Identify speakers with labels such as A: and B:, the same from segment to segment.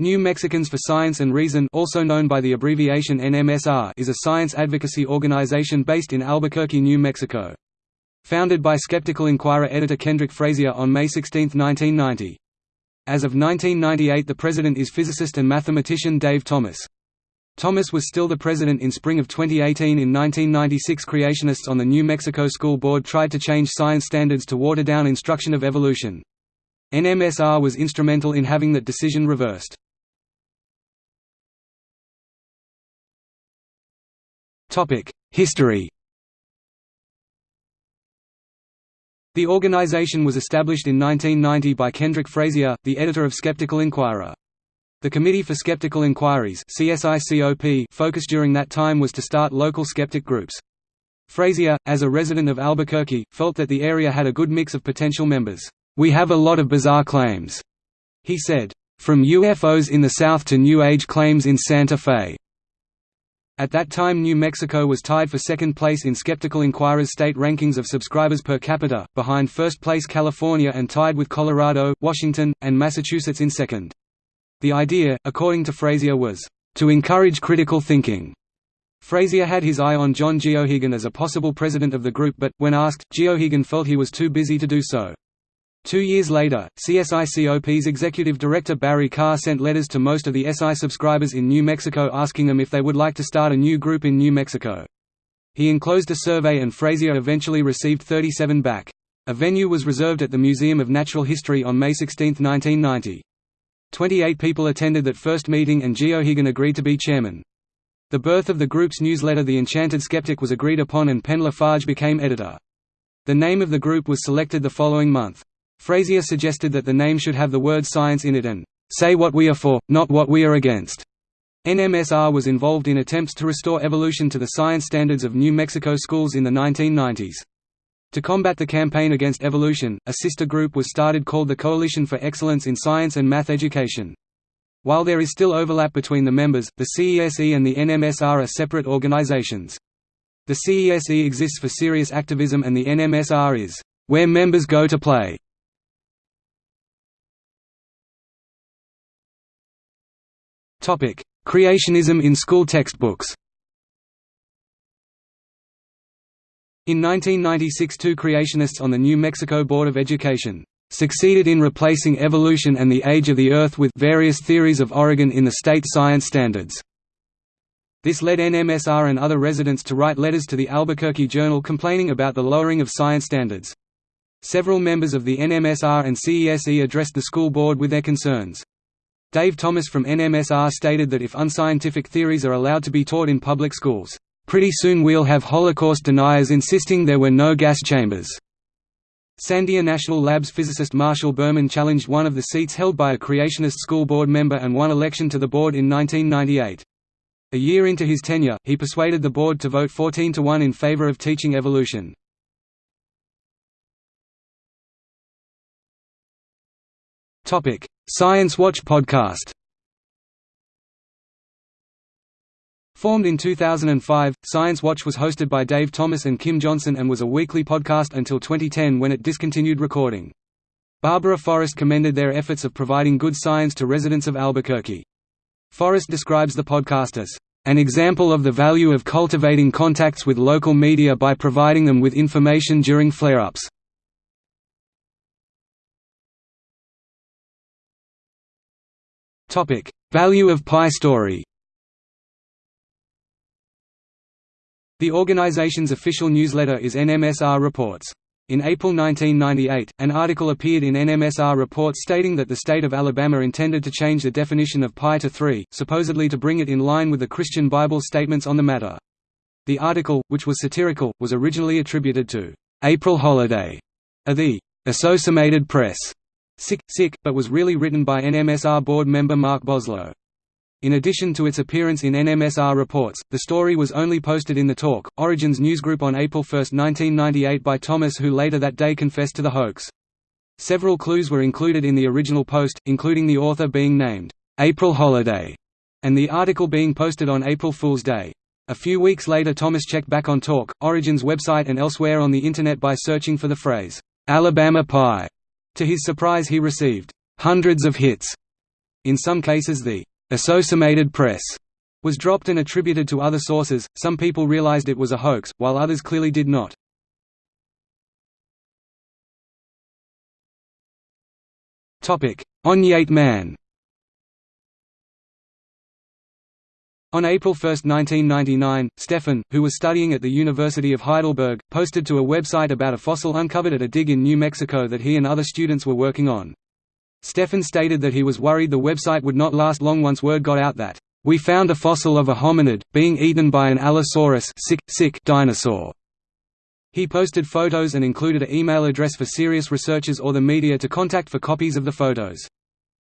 A: New Mexicans for Science and Reason also known by the abbreviation NMSR is a science advocacy organization based in Albuquerque, New Mexico. Founded by Skeptical Inquirer editor Kendrick Frazier on May 16, 1990. As of 1998 the president is physicist and mathematician Dave Thomas. Thomas was still the president in spring of 2018 in 1996 creationists on the New Mexico School Board tried to change science standards to water down instruction of evolution. NMSR was instrumental in having that decision reversed. History The organization was established in 1990 by Kendrick Frazier, the editor of Skeptical Inquirer. The Committee for Skeptical Inquiries focus during that time was to start local skeptic groups. Frazier, as a resident of Albuquerque, felt that the area had a good mix of potential members. "'We have a lot of bizarre claims,' he said. From UFOs in the south to New Age claims in Santa Fe. At that time New Mexico was tied for second place in Skeptical Inquirer's state rankings of subscribers per capita, behind first place California and tied with Colorado, Washington, and Massachusetts in second. The idea, according to Frazier was, "...to encourage critical thinking." Frazier had his eye on John Geoghegan as a possible president of the group but, when asked, Geoghegan felt he was too busy to do so. Two years later, CSICOP's executive director Barry Karr sent letters to most of the SI subscribers in New Mexico asking them if they would like to start a new group in New Mexico. He enclosed a survey and Frazier eventually received 37 back. A venue was reserved at the Museum of Natural History on May 16, 1990. Twenty-eight people attended that first meeting and Geoghegan agreed to be chairman. The birth of the group's newsletter The Enchanted Skeptic was agreed upon and Penn Lafarge became editor. The name of the group was selected the following month. Frazier suggested that the name should have the word science in it and say what we are for, not what we are against. NMSR was involved in attempts to restore evolution to the science standards of New Mexico schools in the 1990s. To combat the campaign against evolution, a sister group was started called the Coalition for Excellence in Science and Math Education. While there is still overlap between the members, the CESE and the NMSR are separate organizations. The CESE exists for serious activism and the NMSR is, "...where members go to play." Creationism in school textbooks In 1996 two creationists on the New Mexico Board of Education succeeded in replacing evolution and the age of the Earth with various theories of origin in the state science standards. This led NMSR and other residents to write letters to the Albuquerque Journal complaining about the lowering of science standards. Several members of the NMSR and CESE addressed the school board with their concerns. Dave Thomas from NMSR stated that if unscientific theories are allowed to be taught in public schools, "...pretty soon we'll have Holocaust deniers insisting there were no gas chambers." Sandia National Labs physicist Marshall Berman challenged one of the seats held by a creationist school board member and won election to the board in 1998. A year into his tenure, he persuaded the board to vote 14 to 1 in favor of teaching evolution. Science Watch podcast Formed in 2005, Science Watch was hosted by Dave Thomas and Kim Johnson and was a weekly podcast until 2010 when it discontinued recording. Barbara Forrest commended their efforts of providing good science to residents of Albuquerque. Forrest describes the podcast as an example of the value of cultivating contacts with local media by providing them with information during flare-ups. Topic: Value of Pi Story. The organization's official newsletter is NMSR Reports. In April 1998, an article appeared in NMSR Reports stating that the state of Alabama intended to change the definition of pi to 3, supposedly to bring it in line with the Christian Bible statements on the matter. The article, which was satirical, was originally attributed to April Holiday of the Associated Press Sick, Sick, but was really written by NMSR board member Mark Boslough. In addition to its appearance in NMSR reports, the story was only posted in the Talk, Origins newsgroup on April 1, 1998 by Thomas who later that day confessed to the hoax. Several clues were included in the original post, including the author being named, April Holiday, and the article being posted on April Fool's Day. A few weeks later Thomas checked back on Talk, Origins website and elsewhere on the Internet by searching for the phrase, Alabama Pi. To his surprise he received hundreds of hits. In some cases the Associated Press was dropped and attributed to other sources. Some people realized it was a hoax, while others clearly did not. Topic: Onyate Man. On April 1, 1999, Stefan, who was studying at the University of Heidelberg, posted to a website about a fossil uncovered at a dig in New Mexico that he and other students were working on. Stefan stated that he was worried the website would not last long once word got out that, "...we found a fossil of a hominid, being eaten by an Allosaurus sick, sick dinosaur." He posted photos and included an email address for serious researchers or the media to contact for copies of the photos.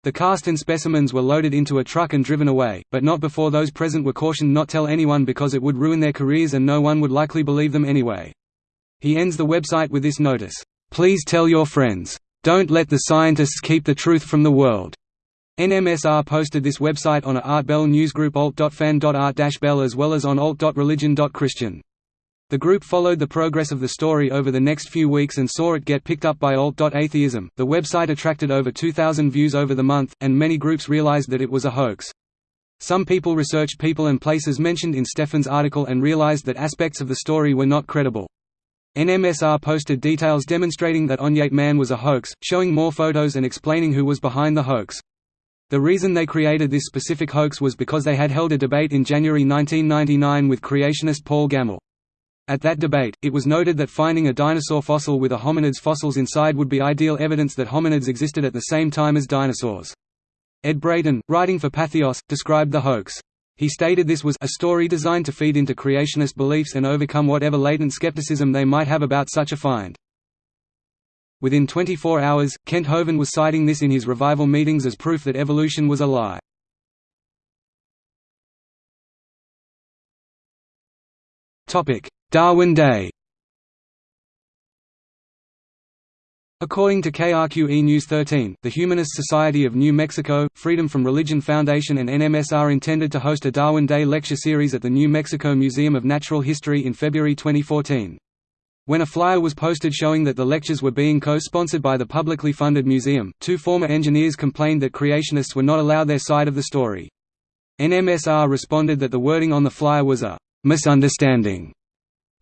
A: The cast and specimens were loaded into a truck and driven away, but not before those present were cautioned not to tell anyone because it would ruin their careers and no one would likely believe them anyway. He ends the website with this notice, "'Please tell your friends. Don't let the scientists keep the truth from the world." NMSR posted this website on a Art Bell newsgroup alt.fan.art-bell as well as on alt.religion.christian. The group followed the progress of the story over the next few weeks and saw it get picked up by alt.atheism. The website attracted over 2,000 views over the month, and many groups realized that it was a hoax. Some people researched people and places mentioned in Stefan's article and realized that aspects of the story were not credible. NMSR posted details demonstrating that Onyate Man was a hoax, showing more photos and explaining who was behind the hoax. The reason they created this specific hoax was because they had held a debate in January 1999 with creationist Paul Gammell. At that debate, it was noted that finding a dinosaur fossil with a hominid's fossils inside would be ideal evidence that hominids existed at the same time as dinosaurs. Ed Brayton, writing for Patheos, described the hoax. He stated this was a story designed to feed into creationist beliefs and overcome whatever latent skepticism they might have about such a find. Within 24 hours, Kent Hovind was citing this in his revival meetings as proof that evolution was a lie. Darwin Day According to KRQE News 13, the Humanist Society of New Mexico, Freedom from Religion Foundation and NMSR intended to host a Darwin Day lecture series at the New Mexico Museum of Natural History in February 2014. When a flyer was posted showing that the lectures were being co-sponsored by the publicly funded museum, two former engineers complained that creationists were not allowed their side of the story. NMSR responded that the wording on the flyer was a misunderstanding.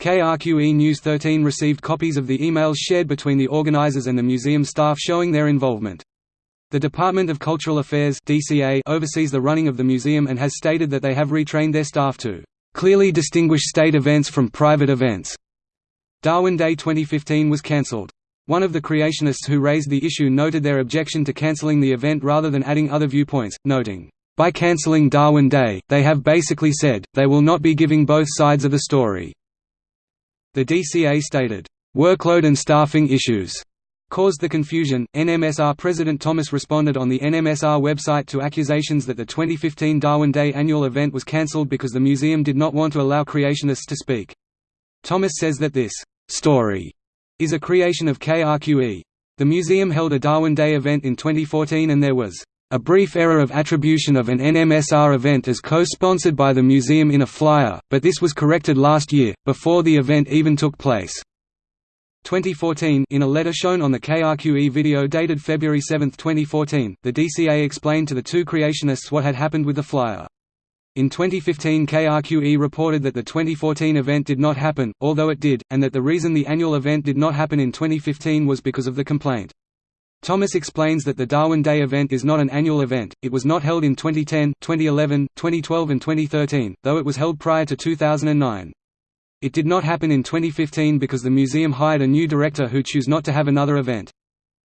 A: KRQE News 13 received copies of the emails shared between the organizers and the museum staff showing their involvement. The Department of Cultural Affairs DCA oversees the running of the museum and has stated that they have retrained their staff to clearly distinguish state events from private events. Darwin Day 2015 was cancelled. One of the creationists who raised the issue noted their objection to cancelling the event rather than adding other viewpoints, noting, by cancelling Darwin Day, they have basically said, they will not be giving both sides of the story. The DCA stated, "...workload and staffing issues." caused the confusion. NMSR President Thomas responded on the NMSR website to accusations that the 2015 Darwin Day annual event was cancelled because the museum did not want to allow creationists to speak. Thomas says that this story is a creation of KRQE. The museum held a Darwin Day event in 2014 and there was a brief error of attribution of an NMSR event as co-sponsored by the museum in a flyer, but this was corrected last year, before the event even took place. 2014 In a letter shown on the KRQE video dated February 7, 2014, the DCA explained to the two creationists what had happened with the flyer. In 2015 KRQE reported that the 2014 event did not happen, although it did, and that the reason the annual event did not happen in 2015 was because of the complaint. Thomas explains that the Darwin Day event is not an annual event, it was not held in 2010, 2011, 2012 and 2013, though it was held prior to 2009. It did not happen in 2015 because the museum hired a new director who chose not to have another event.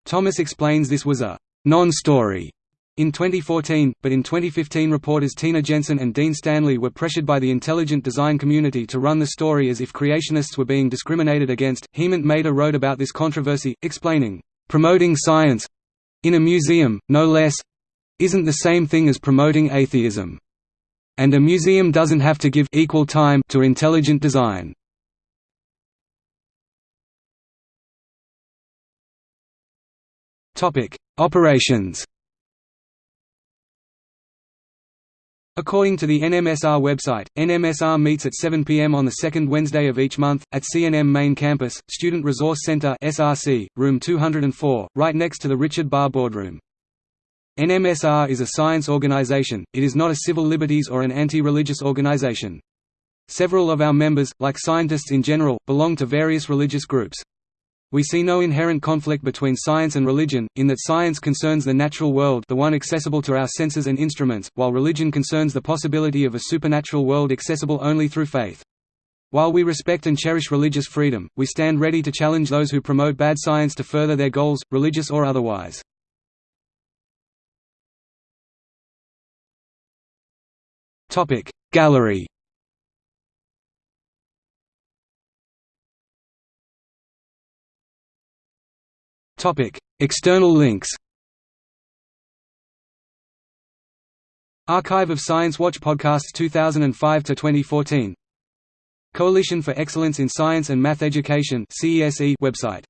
A: Thomas explains this was a non-story in 2014, but in 2015 reporters Tina Jensen and Dean Stanley were pressured by the intelligent design community to run the story as if creationists were being discriminated against. Hemant Mehta wrote about this controversy, explaining, Promoting science in a museum, no less isn't the same thing as promoting atheism. And a museum doesn't have to give equal time to intelligent design. Operations According to the NMSR website, NMSR meets at 7 p.m. on the second Wednesday of each month, at CNM Main Campus, Student Resource Center SRC, room 204, right next to the Richard Barr Boardroom. NMSR is a science organization, it is not a civil liberties or an anti-religious organization. Several of our members, like scientists in general, belong to various religious groups. We see no inherent conflict between science and religion, in that science concerns the natural world the one accessible to our senses and instruments, while religion concerns the possibility of a supernatural world accessible only through faith. While we respect and cherish religious freedom, we stand ready to challenge those who promote bad science to further their goals, religious or otherwise. Gallery Topic. External links Archive of Science Watch Podcasts 2005 to 2014 Coalition for Excellence in Science and Math Education (CESE) website